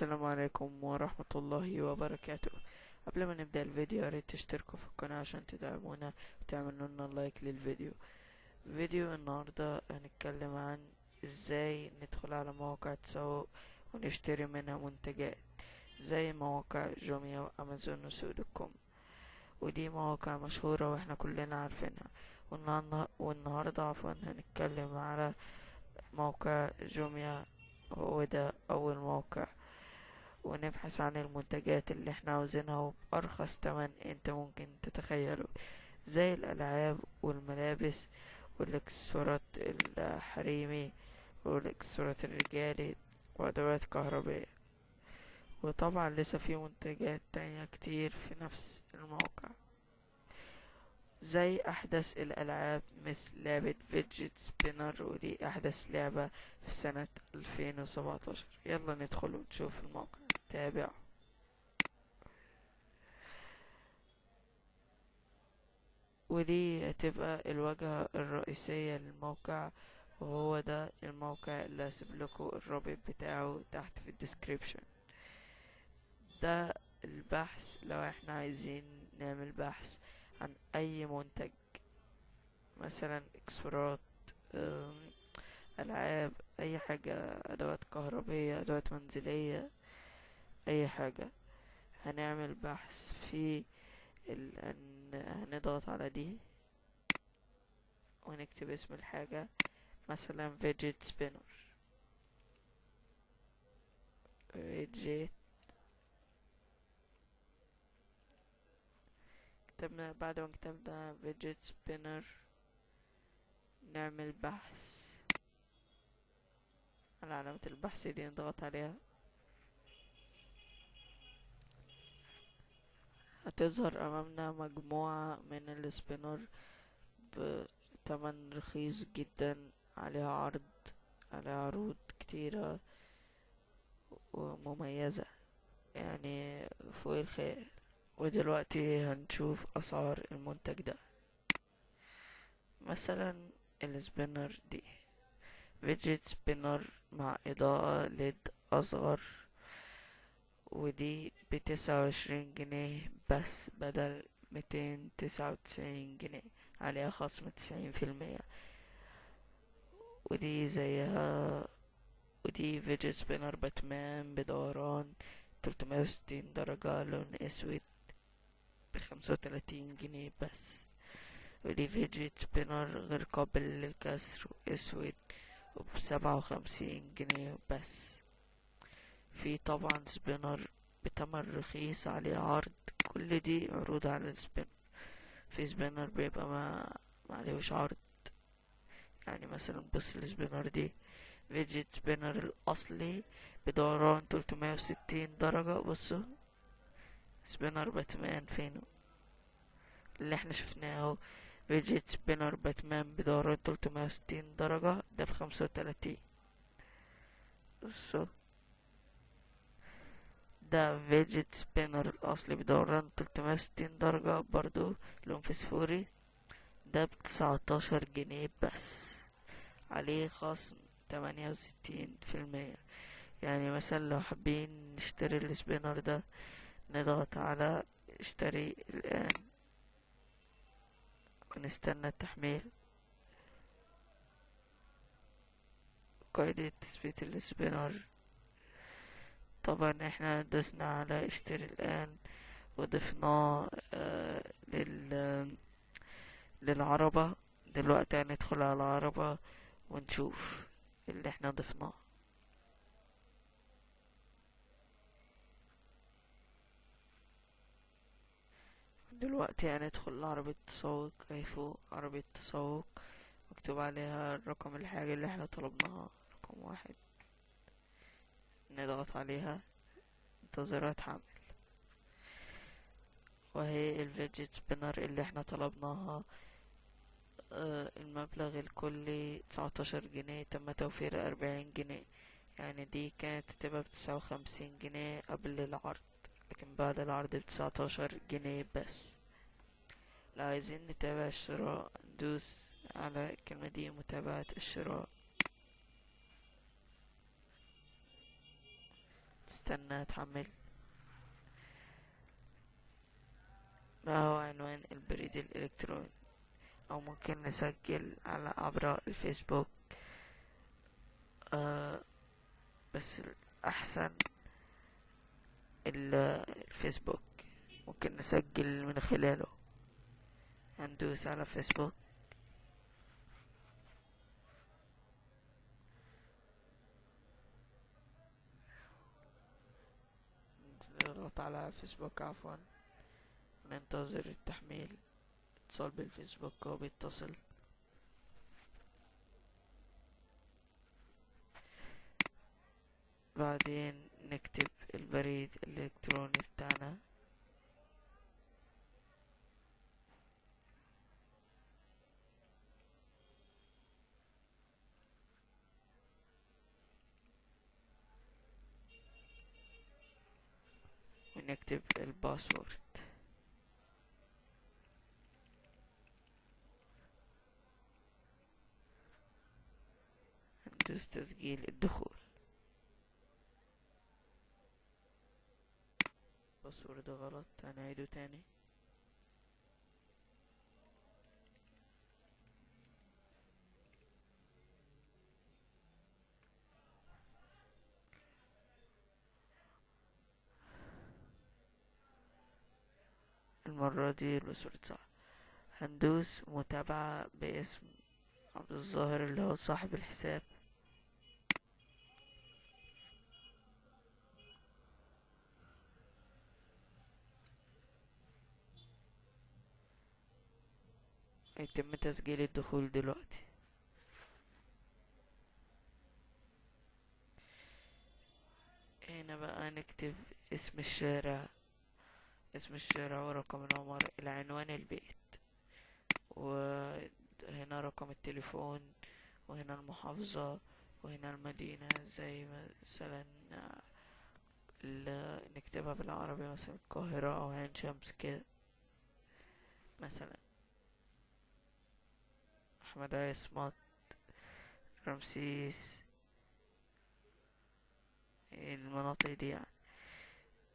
السلام عليكم ورحمة الله وبركاته. قبل ما نبدأ الفيديو ياريت تشتركوا في القناة عشان تدعمونا وتعملوا لنا like للفيديو. فيديو النهاردة هنتكلم عن إزاي ندخل على مواقع تسوق ونشتري منها منتجات زي مواقع جوميا وأمازون وسوق dot com. ودي مواقع مشهورة وإحنا كلنا عارفينها. والنهاردة, والنهاردة عفوا هنتكلم على موقع جوميا هو ده أول موقع. ونبحث عن المنتجات اللي إحنا عاوزينها وبأرخص تمن انت ممكن تتخيله زي الألعاب والملابس والإكسسوارات الحريمي والإكسسوارات الرجالي وأدوات كهربائية وطبعا لسه في منتجات تانية كتير في نفس الموقع زي أحدث الألعاب مثل لعبة fidget spinner ودي أحدث لعبة في سنة 2017 يلا ندخل ونشوف الموقع. تابع. ودي هتبقى الواجهة الرئيسية للموقع وهو ده الموقع اللي هسيب لكم الرابط بتاعه تحت في ال description. ده البحث لو إحنا عايزين نعمل بحث عن أي منتج مثلا اكسسوارات ألعاب أي حاجة أدوات كهربية أدوات منزلية. أي حاجة. هنعمل بحث في ال... هنضغط على دي ونكتب اسم الحاجة. مثلا fidget spinner. fidget. كتبنا بعد ما كتبنا fidget spinner نعمل بحث على علامة البحث دي نضغط عليها. هتظهر أمامنا مجموعة من ال spinner بتمن رخيص جدا عليها عرض عليها عروض كتيرة ومميزة. يعني فوق الخيال. ودلوقتي هنشوف أسعار المنتج ده. مثلا ال spinner دي. fidget spinner مع إضاءة LED أصفر. ودي بتسعة وعشرين جنيه بس بدل ميتين تسعة وتسعين جنيه عليها خصم تسعين في المية. ودي زيها ودي fidget spinner باتمان بدوران تلتمية وستين درجة لون أسود بخمسة وتلاتين جنيه بس. ودي fidget spinner غير قابل للكسر أسود وبسبعة وخمسين جنيه بس. في طبعا spinner بتمن رخيص عليه عرض كل دي عروض على ال spinner. في spinner بيبقى ما معليهوش عرض. يعني مثلا بص ال spinner دي fidget spinner الأصلي بدوران تلتمية وستين درجة. بصوا spinner باتمان فينه اللي إحنا شفناه اهو. fidget spinner باتمان بدوران تلتمية وستين درجة ده بخمسة وتلاتين. بصوا ده fidget spinner الأصلي بدوران تلتمية وستين درجة برضو لون فسفوري ده بتسعتاشر جنيه بس. عليه خصم تمانية وستين في المية. يعني مثلا لو حابين نشتري ال spinner ده نضغط على اشتري الآن. ونستنى التحميل قاعدة تثبيت السبينر. طبعا إحنا دسنا على اشتري الآن وضفناه آه لل للعربة. دلوقتي هندخل على العربة ونشوف اللي إحنا ضفناه. دلوقتي هندخل لعربية تسوق. اهي فوق عربية تسوق. مكتوب عليها رقم الحاجة اللي إحنا طلبناها. رقم واحد. نضغط عليها انتظارات حمل. وهي الفيدجت سبينر اللي إحنا طلبناها آه المبلغ الكلي تسعتاشر جنيه تم توفير أربعين جنيه. يعني دي كانت تبقى بتسعة وخمسين جنيه قبل العرض لكن بعد العرض بتسعتاشر جنيه بس. لو عايزين نتابع الشراء ندوس على الكلمة دي متابعة الشراء. استنى تحمل ما هو عنوان البريد الإلكتروني. أو ممكن نسجل على عبر الفيسبوك. آه بس الأحسن الفيسبوك. ممكن نسجل من خلاله. هندوس على فيسبوك. نضغط على فيسبوك عفوا. ننتظر التحميل. اتصال بالفيسبوك هو بيتصل. بعدين نكتب البريد الإلكتروني بتاعنا. ونكتب الباسورد. ندوس تسجيل الدخول. باسورد غلط هنعيده تاني. المرة دي الباسورد صح هندوس متابعة باسم عبد الظاهر اللي هو صاحب الحساب. هيتم تسجيل الدخول دلوقتي. هنا بقى نكتب اسم الشارع. اسم الشارع ورقم العمر العنوان البيت. وهنا رقم التليفون وهنا المحافظة وهنا المدينة. زي مثلا نكتبها بالعربي مثلا القاهرة أو عين شمس كده. مثلا. أحمد عصمت رمسيس. المناطق دي يعني.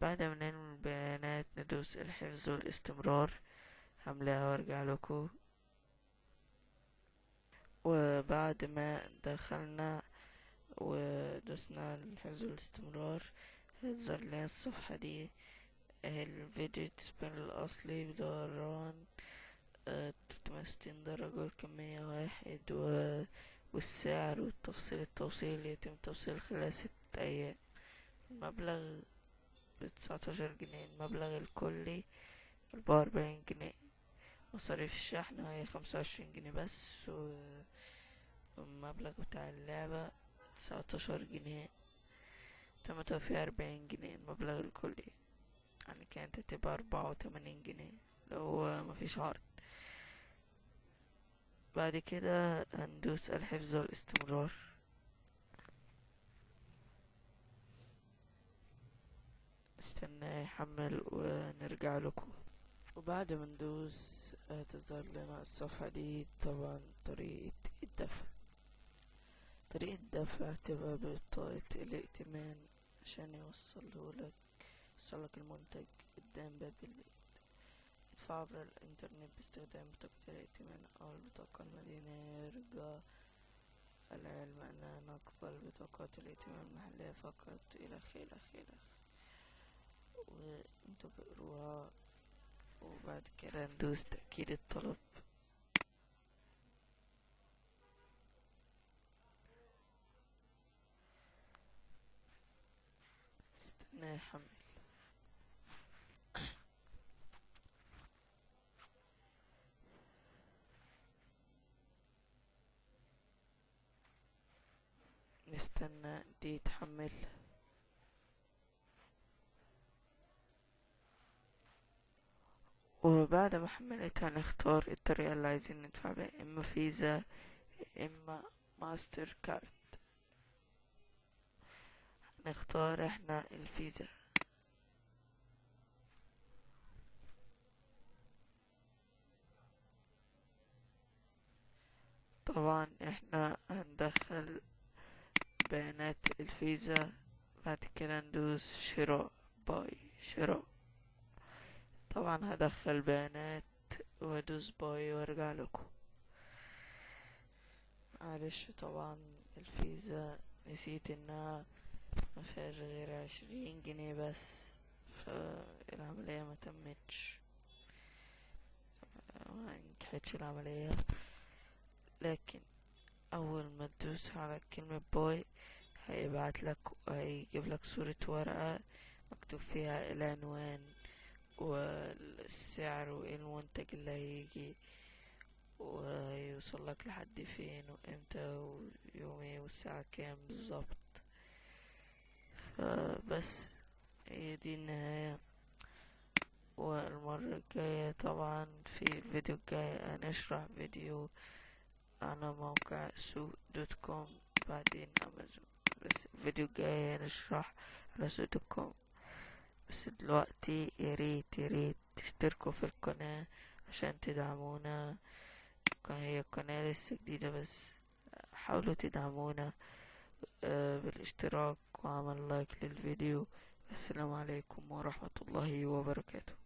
بعد ما نعمل البيانات ندوس الحفظ والاستمرار. هملاها وارجع لكم وبعد ما دخلنا ودوسنا الحفظ والاستمرار هتظهر لنا الصفحة دي. الفيديو تسبان الأصلي بدوران تلتمية وستين درجة والكمية واحد و... والسعر والتفصيل. التوصيل يتم توصيل خلال ست أيام. المبلغ بتسعتاشر جنيه المبلغ الكلي أربعة وأربعين جنيه. مصاريف الشحن هي خمسة وعشرين جنيه بس والمبلغ بتاع اللعبة تسعتاشر جنيه. تم توفير أربعين جنيه المبلغ الكلي. يعني كانت هتبقى أربعة وتمانين جنيه لو مفيش عرض. بعد كده هندوس الحفظ والاستمرار. استنى يحمل ونرجع لكم. وبعد ما ندوس هتظهر لنا الصفحة دي. طبعا طريقة الدفع. طريقة الدفع تبقى بطاقة الائتمان عشان يوصله لك يوصلك المنتج قدام باب البيت. ادفع عبر الانترنت باستخدام بطاقة الائتمان أو البطاقة المدينية يرجى العلم أننا نقبل بطاقات الائتمان المحلية فقط. إلخ إلخ إلخ وانتوا بقروها وبعد كده ندوس تأكيد الطلب. استنى يحمل نستنى دي تحمل وبعد ما حملتها نختار الطريقة اللي عايزين ندفع بيها إما فيزا إما ماستر كارد. نختار إحنا الفيزا. طبعا إحنا هندخل بيانات الفيزا. بعد كده ندوس شراء buy شراء. طبعا هدخل بيانات وادوس باي وارجع لكم. معلش طبعا الفيزا نسيت إنها مفيهاش غير عشرين جنيه بس فالعملية ما تمتش. ما نجحتش العملية. لكن أول ما تدوس على كلمة باي هيبعت لك هيجيب لك صورة ورقة مكتوب فيها العنوان والسعر وايه المنتج اللي هيجي ويوصل لك لحد فين وإمتى ويوم إيه والساعة كام بالظبط. فبس هي دي النهاية. والمرة الجاية طبعا في الفيديو الجاي هنشرح فيديو على موقع سوق دوت كوم بعدين امازون بس الفيديو الجاي هنشرح على سوق dot com. بس دلوقتي ياريت ياريت تشتركوا في القناة عشان تدعمونا. هي قناة لسه جديدة بس حاولوا تدعمونا بالاشتراك وعمل like للفيديو. السلام عليكم ورحمة الله وبركاته.